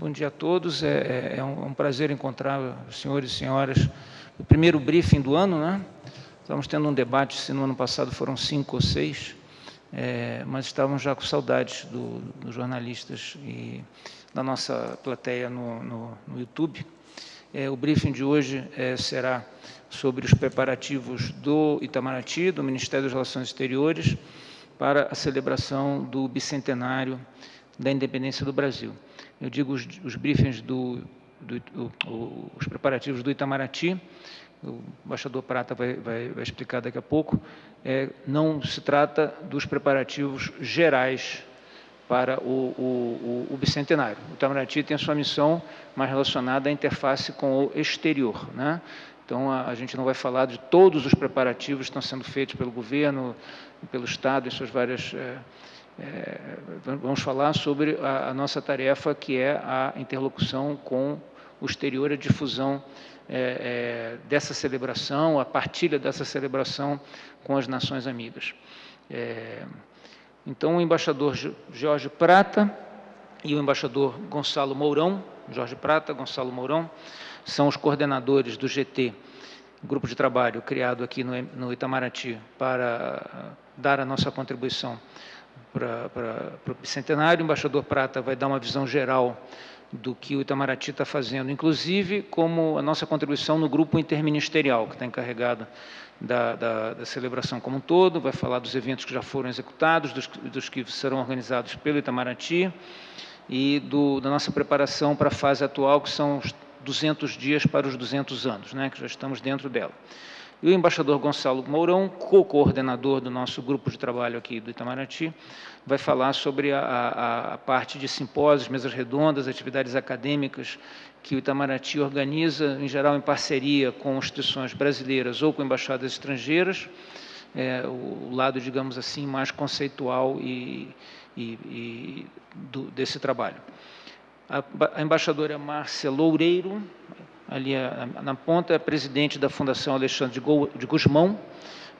Bom dia a todos. É, é, é um, é um, prazer encontrar os senhores e senhoras no primeiro briefing do ano, né? Estamos tendo um debate, se no ano passado foram cinco ou seis, é, mas estávamos já com saudades do, dos jornalistas e da nossa plateia no, no, no YouTube. É, o briefing de hoje é, será sobre os preparativos do Itamaraty, do Ministério das Relações Exteriores, para a celebração do bicentenário da independência do Brasil. Eu digo os, os briefings do, do o, os preparativos do Itamaraty, o embaixador Prata vai, vai, vai explicar daqui a pouco, é, não se trata dos preparativos gerais para o, o, o, bicentenário. O Itamaraty tem a sua missão mais relacionada à interface com o exterior. Né? Então, a, a, gente não vai falar de todos os preparativos que estão sendo feitos pelo governo, pelo Estado, em suas várias... É, é, vamos falar sobre a, a, nossa tarefa, que é a interlocução com o exterior, a difusão é, é, dessa celebração, a partilha dessa celebração com as nações amigas. É, então, o embaixador Jorge Prata e o embaixador Gonçalo Mourão, Jorge Prata, Gonçalo Mourão, são os coordenadores do GT, grupo de trabalho criado aqui no, no Itamaraty para dar a nossa contribuição para, o bicentenário. O embaixador Prata vai dar uma visão geral do que o Itamaraty está fazendo, inclusive como a nossa contribuição no grupo interministerial, que está encarregado da, da, da, celebração como um todo, vai falar dos eventos que já foram executados, dos, dos que serão organizados pelo Itamaraty e do, da nossa preparação para a fase atual, que são os 200 dias para os 200 anos, né, que já estamos dentro dela. E o embaixador Gonçalo Mourão, co-coordenador do nosso grupo de trabalho aqui do Itamaraty, vai falar sobre a, a, a parte de simpósios, mesas redondas, atividades acadêmicas que o Itamaraty organiza, em geral em parceria com instituições brasileiras ou com embaixadas estrangeiras, é, o lado, digamos assim, mais conceitual e, e, e do, desse trabalho. A, a embaixadora Márcia Loureiro, ali na ponta, é presidente da Fundação Alexandre de Guzmão,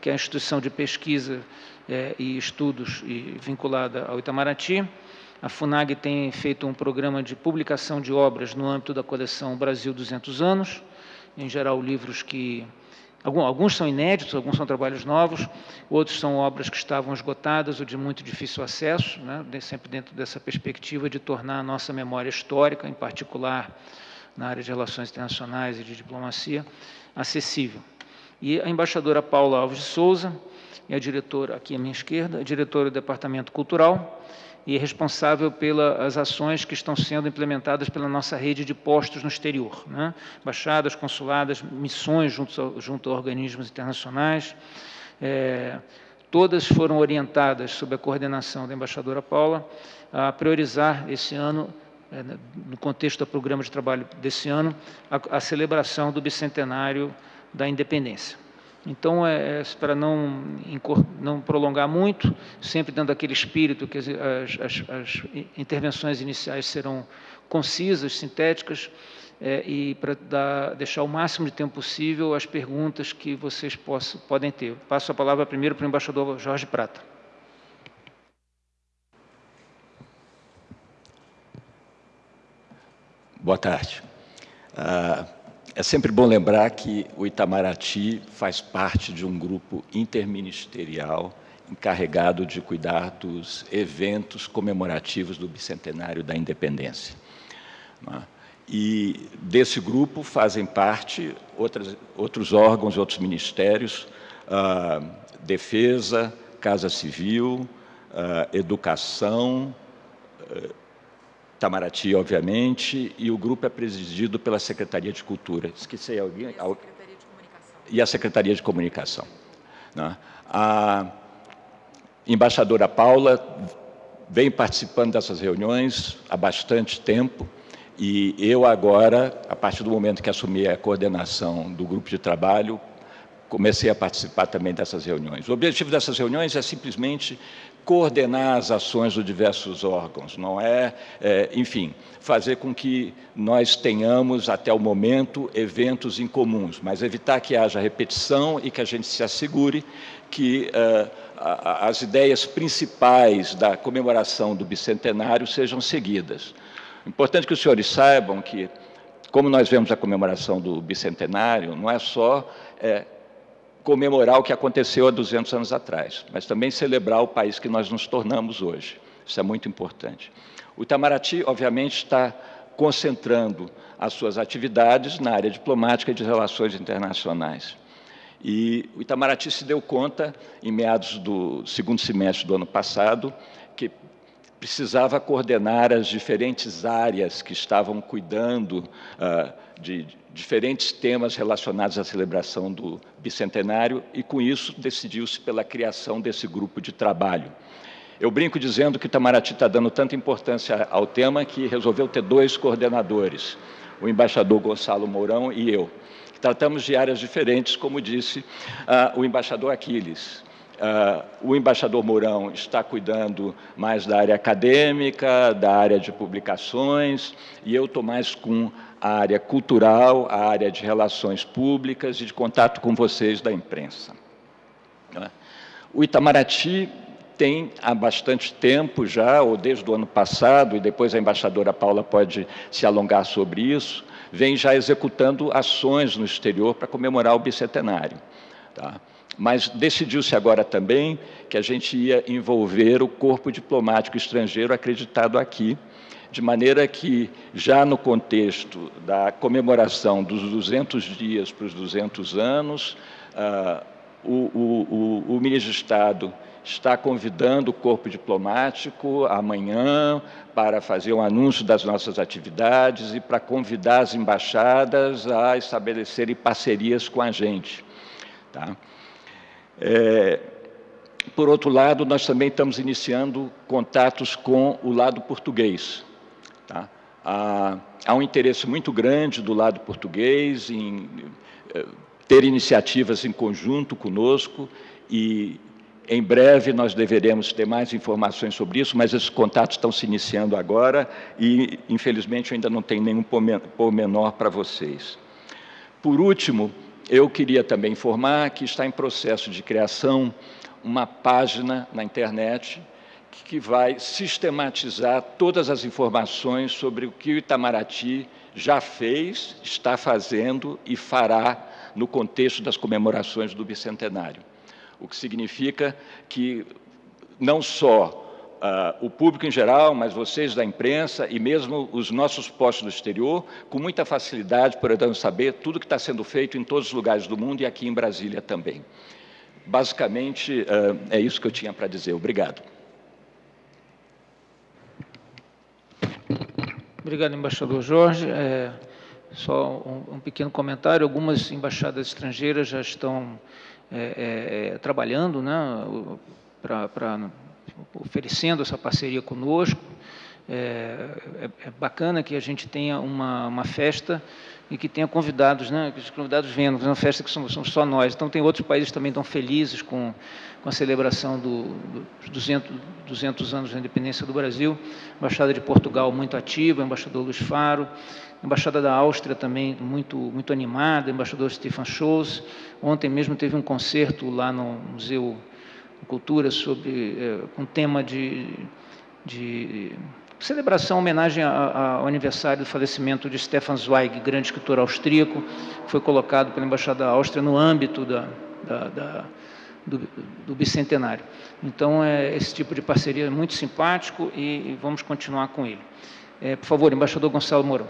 que é a instituição de pesquisa é, e estudos e vinculada ao Itamaraty. A FUNAG tem feito um programa de publicação de obras no âmbito da coleção Brasil 200 anos, em geral livros que alguns são inéditos, alguns são trabalhos novos, outros são obras que estavam esgotadas ou de muito difícil acesso, né, sempre dentro dessa perspectiva de tornar a nossa memória histórica, em particular na área de relações internacionais e de diplomacia, acessível. E a embaixadora Paula Alves de Souza, é a diretora, aqui à minha esquerda, a diretora do Departamento Cultural e é responsável pelas ações que estão sendo implementadas pela nossa rede de postos no exterior, né? baixadas, consuladas, missões junto a, junto a organismos internacionais, é, todas foram orientadas sob a coordenação da embaixadora Paula a priorizar esse ano é, no contexto do programa de trabalho desse ano, a, a celebração do bicentenário da independência. Então, é, é para não, não prolongar muito, sempre dando aquele espírito que as, as, as intervenções iniciais serão concisas, sintéticas, é, e para dar, deixar o máximo de tempo possível as perguntas que vocês possam, podem ter. Passo a palavra primeiro para o embaixador Jorge Prata. Boa tarde. Ah, é sempre bom lembrar que o Itamaraty faz parte de um grupo interministerial encarregado de cuidar dos eventos comemorativos do bicentenário da independência. É? E desse grupo fazem parte outras, outros órgãos, outros ministérios, ah, Defesa, Casa Civil, ah, Educação, ah, Itamaraty, obviamente, e o grupo é presidido pela Secretaria de Cultura. Esqueci alguém? E a Secretaria de Comunicação. E a Secretaria de Comunicação. Né? A embaixadora Paula vem participando dessas reuniões há bastante tempo, e eu agora, a partir do momento que assumi a coordenação do grupo de trabalho, comecei a participar também dessas reuniões. O objetivo dessas reuniões é simplesmente coordenar as ações dos diversos órgãos, não é, é, enfim, fazer com que nós tenhamos, até o momento, eventos em comuns, mas evitar que haja repetição e que a gente se assegure que uh, as ideias principais da comemoração do bicentenário sejam seguidas. Importante que os senhores saibam que, como nós vemos a comemoração do bicentenário, não é só é, comemorar o que aconteceu há 200 anos atrás, mas também celebrar o país que nós nos tornamos hoje. Isso é muito importante. O Itamaraty, obviamente, está concentrando as suas atividades na área diplomática e de relações internacionais. E o Itamaraty se deu conta, em meados do segundo semestre do ano passado, precisava coordenar as diferentes áreas que estavam cuidando uh, de diferentes temas relacionados à celebração do bicentenário e, com isso, decidiu-se pela criação desse grupo de trabalho. Eu brinco dizendo que Itamaraty está dando tanta importância ao tema que resolveu ter dois coordenadores, o embaixador Gonçalo Mourão e eu. Tratamos de áreas diferentes, como disse uh, o embaixador Aquiles. Uh, o embaixador Mourão está cuidando mais da área acadêmica, da área de publicações, e eu estou mais com a área cultural, a área de relações públicas e de contato com vocês da imprensa. Né? O Itamaraty tem há bastante tempo já, ou desde o ano passado, e depois a embaixadora Paula pode se alongar sobre isso, vem já executando ações no exterior para comemorar o bicentenário. Tá? Mas decidiu-se agora também que a gente ia envolver o corpo diplomático estrangeiro acreditado aqui, de maneira que, já no contexto da comemoração dos 200 dias para os 200 anos, uh, o, o, o, o ministro de Estado está convidando o corpo diplomático amanhã para fazer um anúncio das nossas atividades e para convidar as embaixadas a estabelecerem parcerias com a gente. Tá? É, por outro lado, nós também estamos iniciando contatos com o lado português. Tá? Há, há, um interesse muito grande do lado português em eh, ter iniciativas em conjunto conosco e em breve nós deveremos ter mais informações sobre isso, mas esses contatos estão se iniciando agora e, infelizmente, ainda não tenho nenhum pormenor para vocês. Por último, eu queria também informar que está em processo de criação uma página na internet que vai sistematizar todas as informações sobre o que o Itamaraty já fez, está fazendo e fará no contexto das comemorações do bicentenário. O que significa que não só uh, o público em geral, mas vocês da imprensa e mesmo os nossos postos do exterior, com muita facilidade poderão saber tudo que está sendo feito em todos os lugares do mundo e aqui em Brasília também. Basicamente, uh, é isso que eu tinha para dizer. Obrigado. Obrigado, embaixador Jorge. É, só um, um, pequeno comentário. Algumas embaixadas estrangeiras já estão é, é, trabalhando né, para oferecendo essa parceria conosco. É, é, é, bacana que a gente tenha uma, uma festa e que tenha convidados, né, que os convidados venham, uma festa que somos, somos, só nós. Então, tem outros países também estão felizes com, com a celebração dos do 200, 200 anos da independência do Brasil. Embaixada de Portugal muito ativa, embaixador Luiz Faro, Embaixada da Áustria também muito, muito animada, embaixador Stefan Scholz. Ontem mesmo teve um concerto lá no Museu cultura sobre é, um tema de, de celebração, homenagem ao aniversário do falecimento de Stefan Zweig, grande escritor austríaco, que foi colocado pela Embaixada da Áustria no âmbito da, da, da do, do, bicentenário. Então, é, esse tipo de parceria é muito simpático e, e vamos continuar com ele. É, por favor, embaixador Gonçalo Mourão.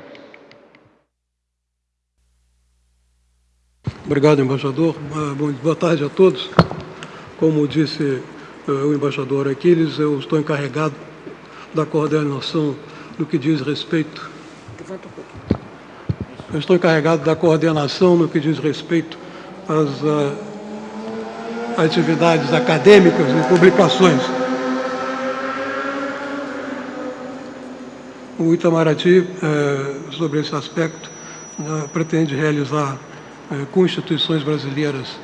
Obrigado, embaixador. Boa tarde a todos. Como disse uh, o embaixador Aquiles, eu estou encarregado da coordenação no que diz respeito. Eu estou encarregado da coordenação no que diz respeito às uh, atividades acadêmicas e publicações. O Itamaraty, uh, sobre esse aspecto, pretende realizar com instituições brasileiras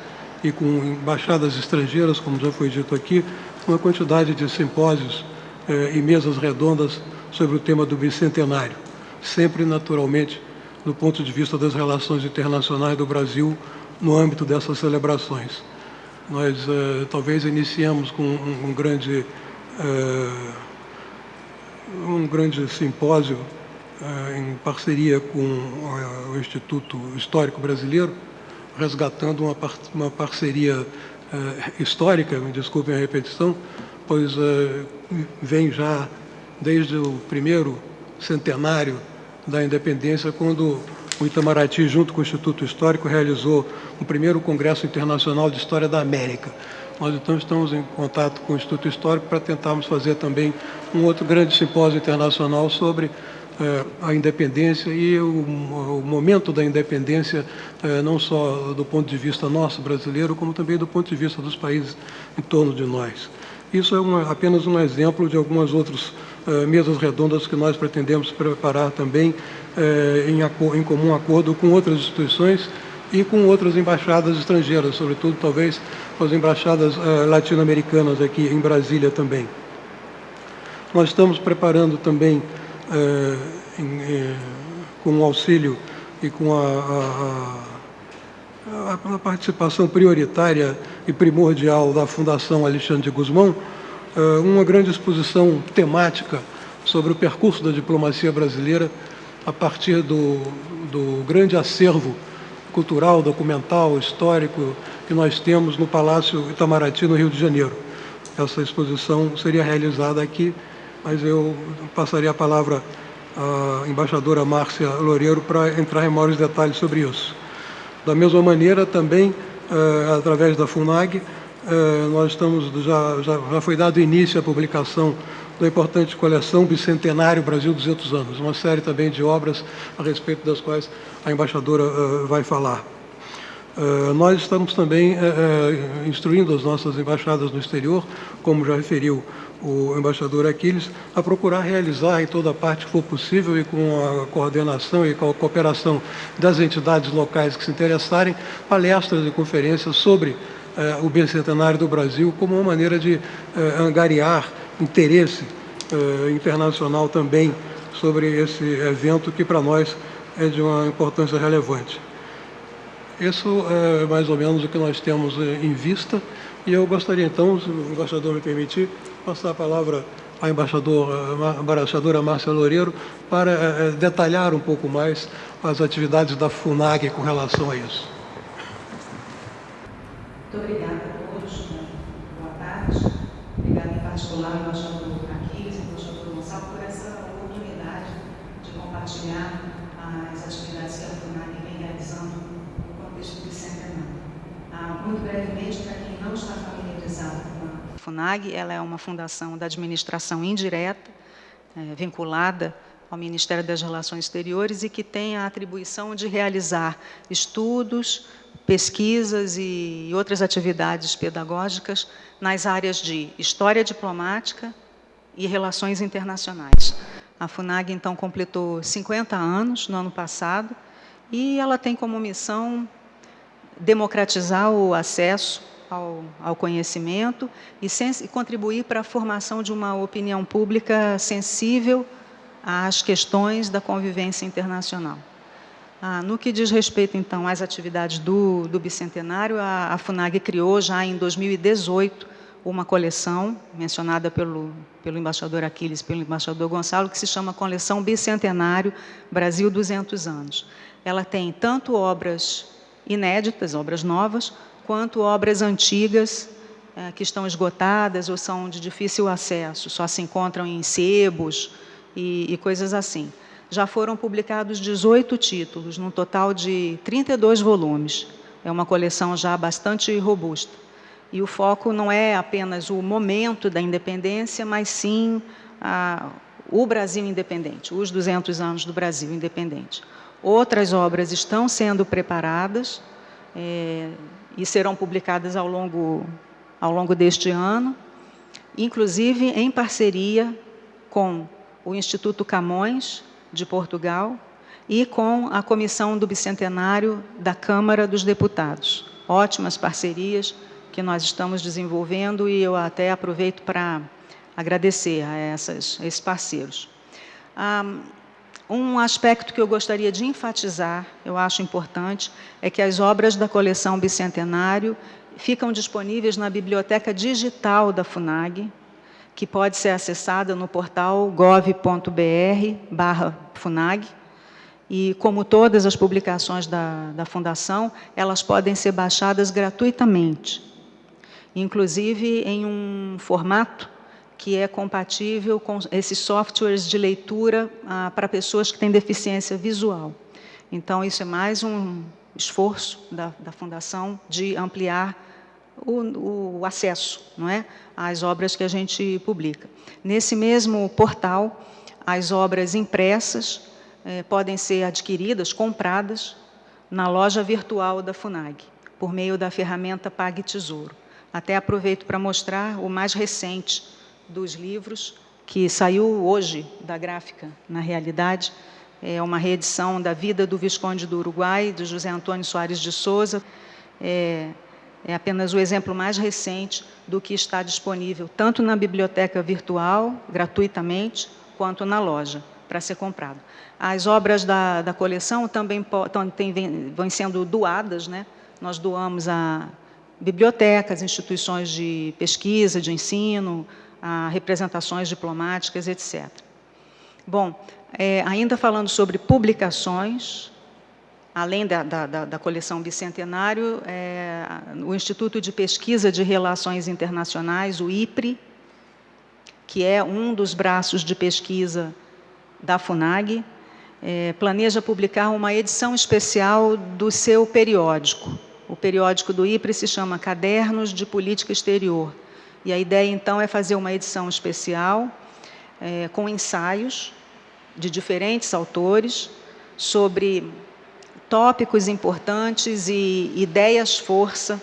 e com embaixadas estrangeiras, como já foi dito aqui, uma quantidade de simpósios eh, e mesas redondas sobre o tema do bicentenário, sempre naturalmente do ponto de vista das relações internacionais do Brasil no âmbito dessas celebrações. Nós eh, talvez iniciamos com um, um grande eh, um grande simpósio em parceria com o Instituto Histórico Brasileiro, resgatando uma, par uma parceria histórica, me desculpem a repetição, pois vem já desde o primeiro centenário da independência, quando o Itamaraty, junto com o Instituto Histórico, realizou o primeiro Congresso Internacional de História da América. Nós então estamos em contato com o Instituto Histórico para tentarmos fazer também um outro grande simpósio internacional sobre eh, a independência e o, o, momento da independência, eh, não só do ponto de vista nosso brasileiro, como também do ponto de vista dos países em torno de nós. Isso é uma, apenas um exemplo de algumas outras eh, mesas redondas que nós pretendemos preparar também em, em comum acordo com outras instituições e com outras embaixadas estrangeiras, sobretudo talvez as embaixadas latino-americanas aqui em Brasília também. Nós estamos preparando também, em, eh, com o auxílio e com a, a, a, participação prioritária e primordial da Fundação Alexandre de Guzmão, uh, uma grande exposição temática sobre o percurso da diplomacia brasileira a partir do, do grande acervo cultural, documental, histórico que nós temos no Palácio Itamaraty, no Rio de Janeiro. Essa exposição seria realizada aqui, mas eu passaria a palavra à embaixadora Márcia Loureiro para entrar em maiores detalhes sobre isso. Da mesma maneira, também, eh, através da FUNAG, eh, nós estamos, já, já, já foi dado início à publicação da importante coleção Bicentenário Brasil 200 anos, uma série também de obras a respeito das quais a embaixadora uh, vai falar. Uh, nós estamos também uh, instruindo as nossas embaixadas no exterior, como já referiu o embaixador Aquiles, a procurar realizar em toda parte que for possível e com a coordenação e com a cooperação das entidades locais que se interessarem, palestras e conferências sobre o bicentenário do Brasil como uma maneira de angariar interesse internacional também sobre esse evento que para nós é de uma importância relevante. Isso é mais ou menos o que nós temos eh, em vista e eu gostaria então, se o embaixador me permitir, passar a palavra à embaixador, à embaixadora Márcia Loureiro para detalhar um pouco mais as atividades da FUNAG com relação a isso. Muito obrigada a todos. Boa tarde. Obrigada em particular ao embaixador Aquiles e ao embaixador Gonçalo por essa oportunidade de compartilhar as atividades que a FUNAG vem realizando no contexto do bicentenário. Ah, muito brevemente, para quem não está familiarizado com a FUNAG, ela é uma fundação da administração indireta, é, vinculada ao Ministério das Relações Exteriores e que tem a atribuição de realizar estudos, pesquisas e outras atividades pedagógicas nas áreas de História Diplomática e Relações Internacionais. A FUNAG, então, completou 50 anos no ano passado e ela tem como missão democratizar o acesso ao, ao conhecimento e, e contribuir para a formação de uma opinião pública sensível às questões da convivência internacional. Ah, no que diz respeito, então, às atividades do, do Bicentenário, a, a, FUNAG criou já em 2018 uma coleção, mencionada pelo, pelo embaixador Aquiles pelo embaixador Gonçalo, que se chama Coleção Bicentenário Brasil 200 anos. Ela tem tanto obras inéditas, obras novas, quanto obras antigas eh, que estão esgotadas ou são de difícil acesso, só se encontram em sebos e, e coisas assim já foram publicados 18 títulos, num total de 32 volumes. É uma coleção já bastante robusta. E o foco não é apenas o momento da independência, mas sim a, o Brasil independente, os 200 anos do Brasil independente. Outras obras estão sendo preparadas é, e serão publicadas ao longo, ao longo deste ano, inclusive em parceria com o Instituto Camões, de Portugal e com a Comissão do Bicentenário da Câmara dos Deputados. Ótimas parcerias que nós estamos desenvolvendo e eu até aproveito para agradecer a, essas, a esses parceiros. Um aspecto que eu gostaria de enfatizar, eu acho importante, é que as obras da coleção Bicentenário ficam disponíveis na biblioteca digital da FUNAG, que pode ser acessada no portal gov.br/funag. E, como todas as publicações da, da Fundação, elas podem ser baixadas gratuitamente, inclusive em um formato que é compatível com esses softwares de leitura ah, para pessoas que têm deficiência visual. Então, isso é mais um esforço da, da Fundação de ampliar o, o, acesso não é, às obras que a gente publica. Nesse mesmo portal, as obras impressas eh, podem ser adquiridas, compradas, na loja virtual da FUNAG, por meio da ferramenta Pague Tesouro. Até aproveito para mostrar o mais recente dos livros, que saiu hoje da gráfica, na realidade, é uma reedição da Vida do Visconde do Uruguai, de José Antônio Soares de Souza. É, é apenas o exemplo mais recente do que está disponível tanto na biblioteca virtual, gratuitamente, quanto na loja, para ser comprado. As obras da, da coleção também tem, vão sendo doadas, né? nós doamos a bibliotecas, instituições de pesquisa, de ensino, a representações diplomáticas, etc. Bom, é, ainda falando sobre publicações, além da, da, da coleção Bicentenário, é, o Instituto de Pesquisa de Relações Internacionais, o IPRI, que é um dos braços de pesquisa da FUNAG, é, planeja publicar uma edição especial do seu periódico. O periódico do IPRI se chama Cadernos de Política Exterior. E a ideia, então, é fazer uma edição especial é, com ensaios de diferentes autores sobre tópicos importantes e ideias-força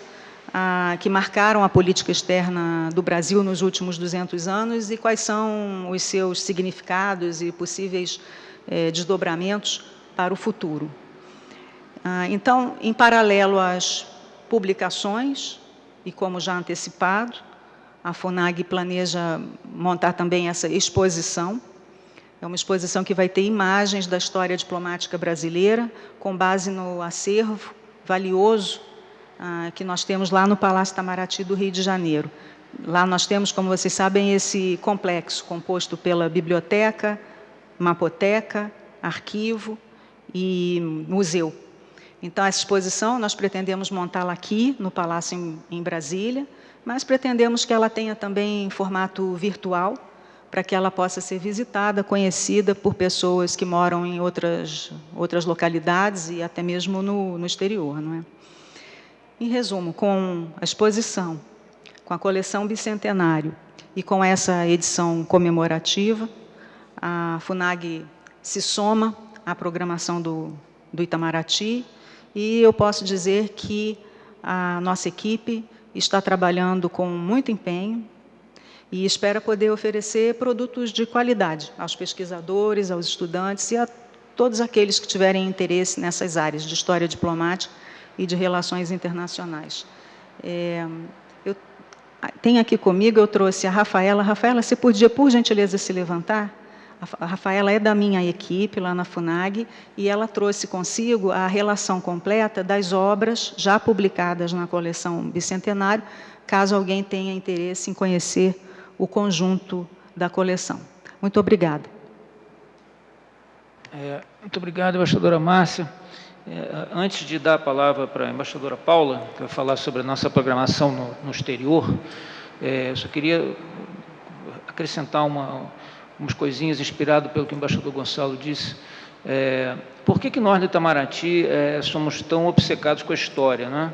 ah, que marcaram a política externa do Brasil nos últimos 200 anos e quais são os seus significados e possíveis eh, desdobramentos para o futuro. Ah, então, em paralelo às publicações, e como já antecipado, a FUNAG planeja montar também essa exposição, é uma exposição que vai ter imagens da história diplomática brasileira, com base no acervo valioso ah, que nós temos lá no Palácio Itamaraty do Rio de Janeiro. Lá nós temos, como vocês sabem, esse complexo composto pela biblioteca, mapoteca, arquivo e museu. Então, essa exposição nós pretendemos montá-la aqui, no Palácio em, em Brasília, mas pretendemos que ela tenha também formato virtual, para que ela possa ser visitada, conhecida por pessoas que moram em outras, outras localidades e até mesmo no, no exterior. Não é? Em resumo, com a exposição, com a coleção Bicentenário e com essa edição comemorativa, a FUNAG se soma à programação do, do Itamaraty e eu posso dizer que a nossa equipe está trabalhando com muito empenho, e espera poder oferecer produtos de qualidade aos pesquisadores, aos estudantes e a todos aqueles que tiverem interesse nessas áreas de história diplomática e de relações internacionais. É, eu tenho aqui comigo, eu trouxe a Rafaela. Rafaela, você podia, por gentileza, se levantar? A Rafaela é da minha equipe lá na FUNAG e ela trouxe consigo a relação completa das obras já publicadas na coleção Bicentenário, caso alguém tenha interesse em conhecer o conjunto da coleção. Muito obrigada. É, muito obrigado, embaixadora Márcia. É, antes de dar a palavra para a embaixadora Paula, que vai falar sobre a nossa programação no, no exterior, é, eu só queria acrescentar uma, umas coisinhas inspirado pelo que o embaixador Gonçalo disse. É, por que, que nós do Itamaraty é, somos tão obcecados com a história? Né?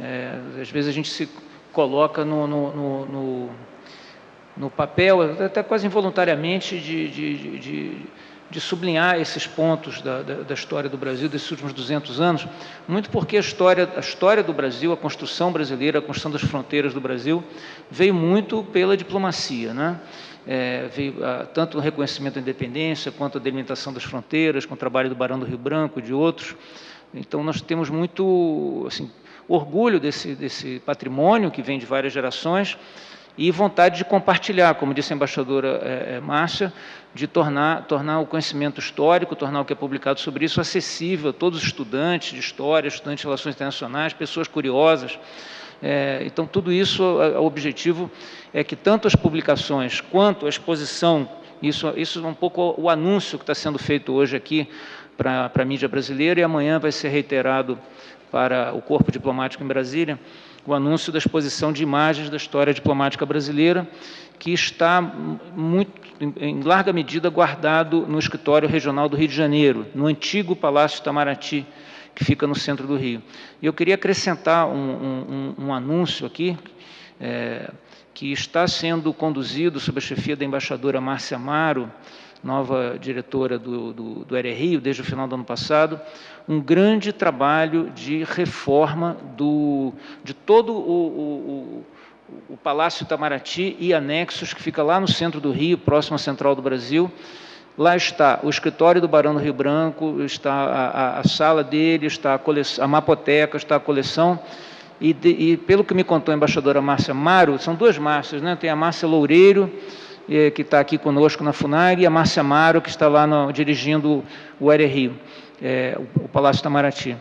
É, às vezes a gente se coloca no, no, no, no papel, até quase involuntariamente, de, de, de, de sublinhar esses pontos da, da, da, história do Brasil desses últimos 200 anos, muito porque a história, a história do Brasil, a construção brasileira, a construção das fronteiras do Brasil, veio muito pela diplomacia, né? É, veio a, tanto o reconhecimento da independência, quanto a delimitação das fronteiras, com o trabalho do Barão do Rio Branco e de outros. Então, nós temos muito assim, orgulho desse, desse patrimônio que vem de várias gerações, e vontade de compartilhar, como disse a embaixadora é, é, Márcia, de tornar, tornar o conhecimento histórico, tornar o que é publicado sobre isso acessível a todos os estudantes de história, estudantes de relações internacionais, pessoas curiosas. É, então, tudo isso, o objetivo é que tanto as publicações quanto a exposição, isso, isso é um pouco o anúncio que está sendo feito hoje aqui para a mídia brasileira e amanhã vai ser reiterado para o Corpo Diplomático em Brasília, o anúncio da exposição de imagens da história diplomática brasileira, que está muito, em larga medida guardado no escritório regional do Rio de Janeiro, no antigo Palácio Itamaraty, que fica no centro do Rio. E eu queria acrescentar um, um, um anúncio aqui, é, que está sendo conduzido sob a chefia da embaixadora Márcia Amaro, nova diretora do, do, do Rio, desde o final do ano passado, um grande trabalho de reforma do, de todo o, o, o Palácio Itamaraty e anexos, que fica lá no centro do Rio, próximo à Central do Brasil, Lá está o escritório do Barão do Rio Branco, está a, a, a sala dele, está a, a mapoteca, está a coleção. E, de, e, pelo que me contou a embaixadora Márcia Maro, são duas Márcias, né? tem a Márcia Loureiro, eh, que está aqui conosco na FUNAG, e a Márcia Maro, que está lá no, dirigindo o Aire Rio, eh, o, o Palácio Itamaraty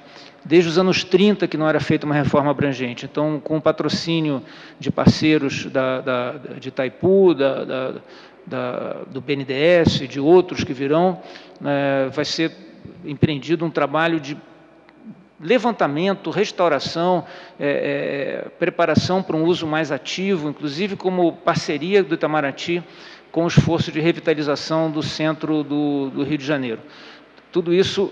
desde os anos 30 que não era feita uma reforma abrangente. Então, com o patrocínio de parceiros da, da, de Itaipu, da, da, do BNDES e de outros que virão, né, vai ser empreendido um trabalho de levantamento, restauração, é, é, preparação para um uso mais ativo, inclusive como parceria do Itamaraty com o esforço de revitalização do centro do, do Rio de Janeiro. Tudo isso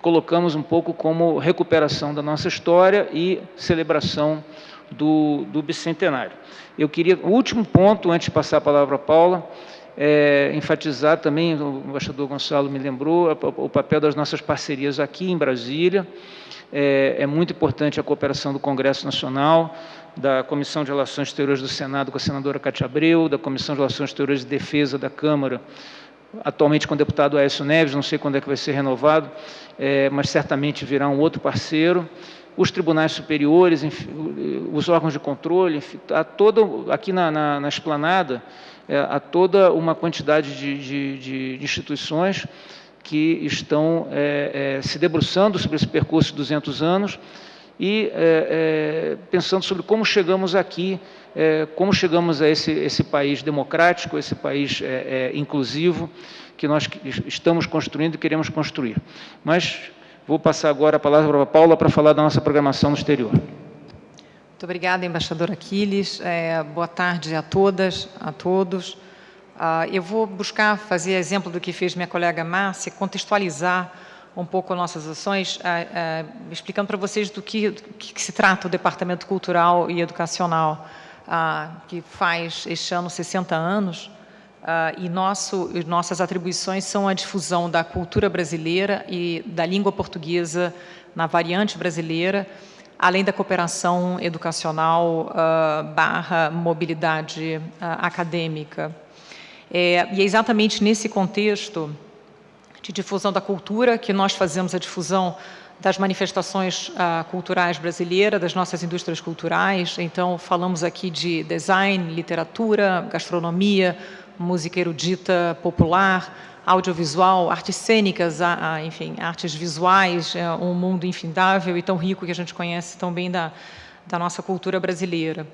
colocamos um pouco como recuperação da nossa história e celebração do, do bicentenário. Eu queria, o último ponto, antes de passar a palavra a Paula, é, enfatizar também, o embaixador Gonçalo me lembrou, o papel das nossas parcerias aqui em Brasília. É, é, muito importante a cooperação do Congresso Nacional, da Comissão de Relações Exteriores do Senado com a senadora Cátia Abreu, da Comissão de Relações Exteriores de Defesa da Câmara, atualmente com o deputado Aécio Neves, não sei quando é que vai ser renovado, é, mas certamente virá um outro parceiro os tribunais superiores, enfim, os órgãos de controle, há toda, aqui na, na, na esplanada, é, há toda uma quantidade de, de, de instituições que estão é, é, se debruçando sobre esse percurso de 200 anos e pensando sobre como chegamos aqui, como chegamos a esse, esse país democrático, esse país inclusivo que nós estamos construindo e queremos construir. Mas Vou passar agora a palavra para a Paula para falar da nossa programação no exterior. Muito obrigada, embaixador Aquiles. É, boa tarde a todas, a todos. Uh, eu vou buscar fazer exemplo do que fez minha colega Márcia, contextualizar um pouco nossas ações, uh, uh, explicando para vocês do que, do que, se trata o Departamento Cultural e Educacional, que faz este ano 60 anos. Uh, e nosso, nossas atribuições são a difusão da cultura brasileira e da língua portuguesa na variante brasileira, além da cooperação educacional uh, barra mobilidade uh, acadêmica. É, e é exatamente nesse contexto de difusão da cultura que nós fazemos a difusão das manifestações culturais brasileiras, das nossas indústrias culturais. Então, falamos aqui de design, literatura, gastronomia, música erudita popular, audiovisual, artes cênicas, enfim, artes visuais, é um mundo infindável e tão rico que a gente conhece tão bem da, da nossa cultura brasileira.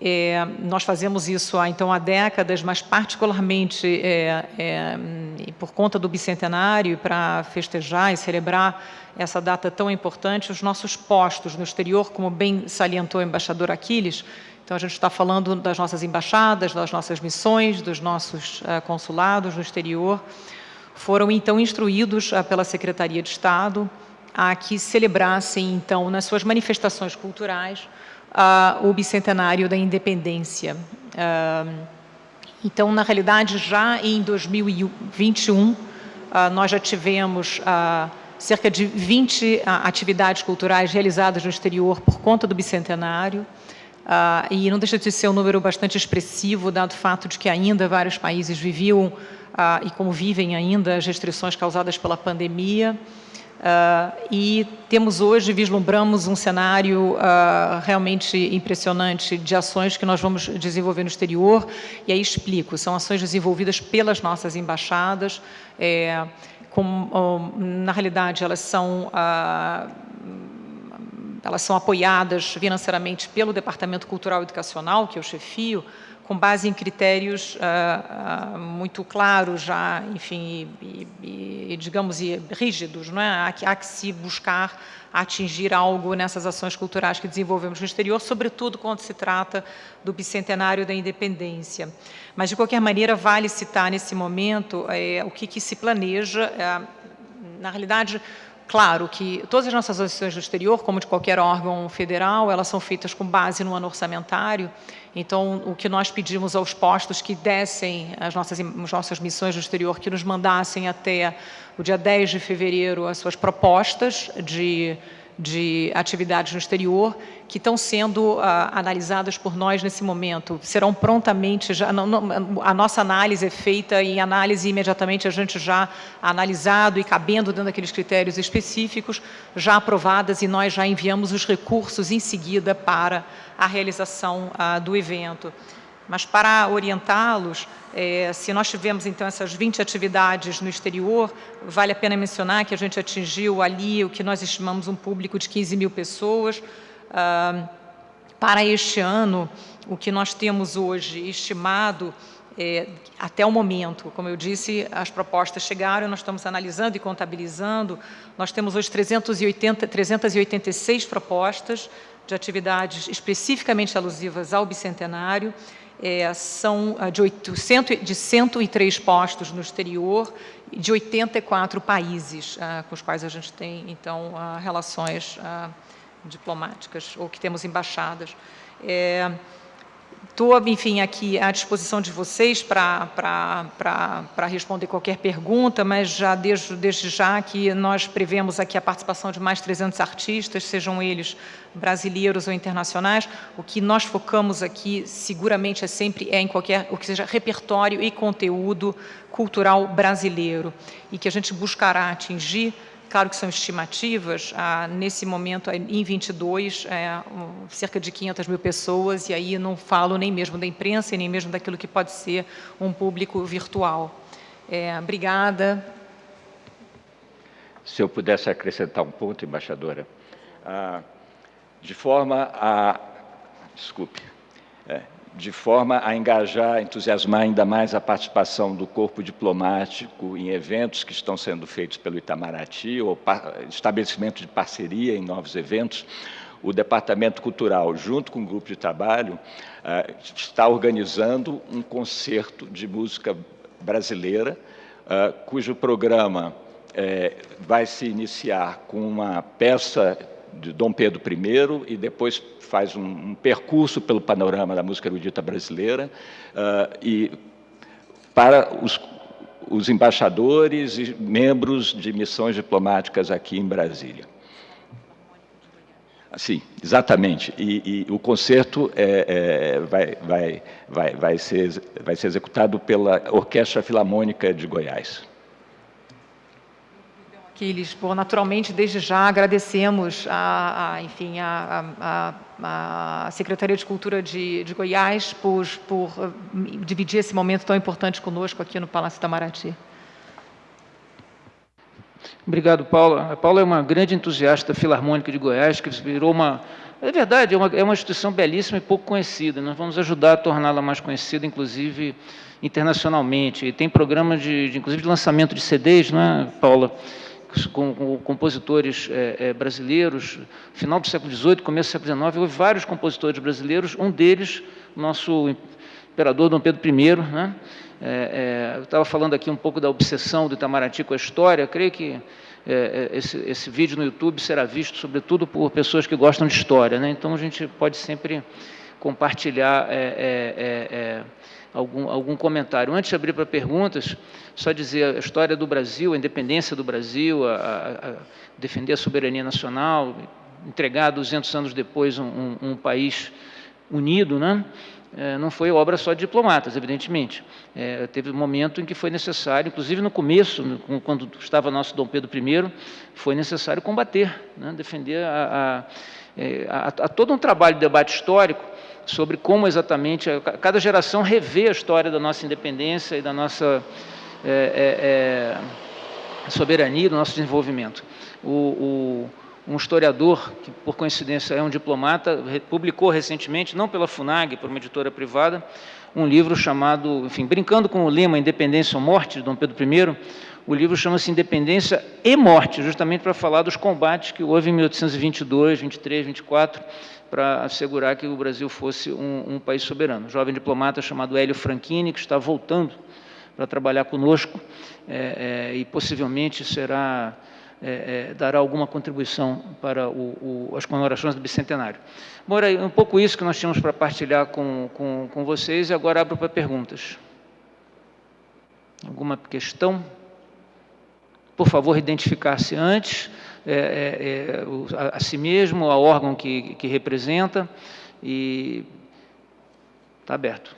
É, nós fazemos isso há, então, há décadas, mas particularmente é, é, por conta do bicentenário, para festejar e celebrar essa data tão importante, os nossos postos no exterior, como bem salientou o embaixador Aquiles, então, a gente está falando das nossas embaixadas, das nossas missões, dos nossos uh, consulados no exterior. Foram, então, instruídos uh, pela Secretaria de Estado a que celebrassem, então, nas suas manifestações culturais, o bicentenário da independência. então, na realidade, já em 2021, nós já tivemos cerca de 20 atividades culturais realizadas no exterior por conta do bicentenário. E não deixa de ser um número bastante expressivo, dado o fato de que ainda vários países viviam, e como vivem ainda, as restrições causadas pela pandemia. Uh, e temos hoje, vislumbramos um cenário realmente impressionante de ações que nós vamos desenvolver no exterior, e aí explico, são ações desenvolvidas pelas nossas embaixadas, é, com, na realidade elas são elas são apoiadas financeiramente pelo Departamento Cultural e Educacional, que eu chefio, com base em critérios uh, uh, muito claros já, enfim, e, e, digamos, e rígidos, não é? Há que, há que se buscar atingir algo nessas ações culturais que desenvolvemos no exterior, sobretudo quando se trata do bicentenário da independência. Mas, de qualquer maneira, vale citar nesse momento é, o que, que se planeja, é, na realidade, Claro que todas as nossas ações no exterior, como de qualquer órgão federal, elas são feitas com base no ano orçamentário. Então, o que nós pedimos aos postos que dessem as nossas, as nossas missões no exterior, que nos mandassem até o dia 10 de fevereiro as suas propostas de de atividades no exterior que estão sendo uh, analisadas por nós nesse momento. Serão prontamente, já, não, não, a nossa análise é feita e análise imediatamente a gente já analisado e cabendo dentro daqueles critérios específicos, já aprovadas e nós já enviamos os recursos em seguida para a realização uh, do evento. Mas para orientá-los, é, se nós tivemos então essas 20 atividades no exterior, vale a pena mencionar que a gente atingiu ali o que nós estimamos um público de 15 mil pessoas. Ah, para este ano, o que nós temos hoje estimado é, até o momento, como eu disse, as propostas chegaram, nós estamos analisando e contabilizando, nós temos hoje 380, 386 propostas de atividades especificamente alusivas ao bicentenário, é, são ah, de, 800, de 103 postos no exterior de 84 países ah, com os quais a gente tem, então, ah, relações ah, diplomáticas ou que temos embaixadas. É, Estou, enfim, aqui à disposição de vocês para responder qualquer pergunta, mas já desde, desde já que nós prevemos aqui a participação de mais 300 artistas, sejam eles brasileiros ou internacionais. O que nós focamos aqui, seguramente, é sempre é em qualquer, o que seja repertório e conteúdo cultural brasileiro, e que a gente buscará atingir Claro que são estimativas, ah, nesse momento, em 22, é, cerca de 500 mil pessoas, e aí não falo nem mesmo da imprensa, nem mesmo daquilo que pode ser um público virtual. É, obrigada. Se eu pudesse acrescentar um ponto, embaixadora, ah, de forma a... Desculpe. É, de forma a engajar, entusiasmar ainda mais a participação do corpo diplomático em eventos que estão sendo feitos pelo Itamaraty, ou estabelecimento de parceria em novos eventos, o Departamento Cultural, junto com o grupo de trabalho, eh, está organizando um concerto de música brasileira, eh, cujo programa eh, vai se iniciar com uma peça de Dom Pedro I e depois faz um, um percurso pelo panorama da música erudita brasileira uh, e para os, os embaixadores e membros de missões diplomáticas aqui em Brasília. Sim, exatamente. E, e o concerto é, é, vai, vai, vai, vai, ser, vai ser executado pela Orquestra Filarmônica de Goiás. Aquiles, bom, naturalmente, desde já agradecemos a, a enfim, a, a, a, Secretaria de Cultura de, de Goiás por, por uh, dividir esse momento tão importante conosco aqui no Palácio Itamaraty. Obrigado, Paula. A Paula é uma grande entusiasta filarmônica de Goiás, que virou uma... É verdade, é uma, é uma instituição belíssima e pouco conhecida. Nós vamos ajudar a torná-la mais conhecida, inclusive internacionalmente. E tem programas, de, de, inclusive, de lançamento de CDs, não é, Paula? Com, com compositores é, é, brasileiros, final do século XVIII, começo do século XIX, houve vários compositores brasileiros, um deles, nosso imperador Dom Pedro I, né? É, eu estava falando aqui um pouco da obsessão do Itamaraty com a história, eu creio que esse, esse, vídeo no YouTube será visto, sobretudo, por pessoas que gostam de história, né? então a gente pode sempre compartilhar algum, algum comentário. Antes de abrir para perguntas, só dizer a história do Brasil, a independência do Brasil, a, a, a defender a soberania nacional, entregar 200 anos depois um, um, um país unido, né? É, não foi obra só de diplomatas, evidentemente. É, teve um momento em que foi necessário, inclusive no começo, quando estava nosso Dom Pedro I, foi necessário combater, né? defender a, a, é, a, a todo um trabalho de debate histórico sobre como exatamente cada geração revê a história da nossa independência e da nossa é, é, é, soberania, do nosso desenvolvimento. O, o, um historiador, que por coincidência é um diplomata, publicou recentemente, não pela FUNAG, por uma editora privada, um livro chamado, enfim, brincando com o lema Independência ou Morte, de Dom Pedro I, o livro chama-se Independência e Morte, justamente para falar dos combates que houve em 1822, 23, 24, para assegurar que o Brasil fosse um, um país soberano. Um jovem diplomata chamado Hélio Franchini, que está voltando para trabalhar conosco é, é, e possivelmente será é, é, dará alguma contribuição para o, o, as comemorações do bicentenário. Bom, era um pouco isso que nós tínhamos para partilhar com, com, com vocês e agora abro para perguntas. Alguma questão? Por favor, identificar-se antes, é, é, é a, a, si mesmo, ao órgão que, que representa, e está aberto.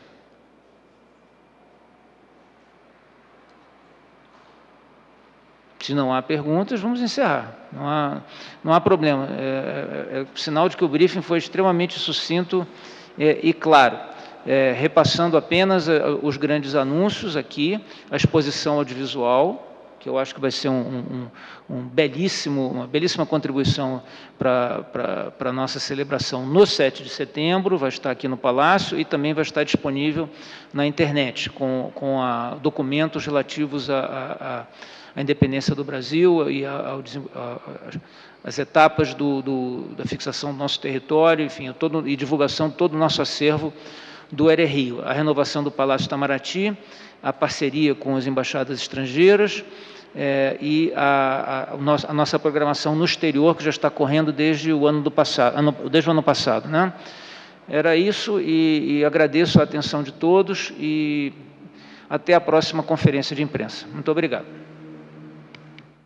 Se não há perguntas, vamos encerrar. Não há, não há problema. É, é, é, sinal de que o briefing foi extremamente sucinto é, e claro. É, repassando apenas é, os grandes anúncios aqui, a exposição audiovisual, que eu acho que vai ser um, um, um belíssimo, uma belíssima contribuição para a nossa celebração no 7 de setembro, vai estar aqui no Palácio e também vai estar disponível na internet, com, com a, documentos relativos a independência do Brasil e as etapas do, do, da fixação do nosso território, enfim, todo, e divulgação de todo o nosso acervo do Rio, a renovação do Palácio Itamaraty, a parceria com as embaixadas estrangeiras é, e a, a, a, nossa programação no exterior, que já está correndo desde o ano, do passado, ano, desde o ano passado. Né? Era isso e, e agradeço a atenção de todos e até a próxima conferência de imprensa. Muito obrigado.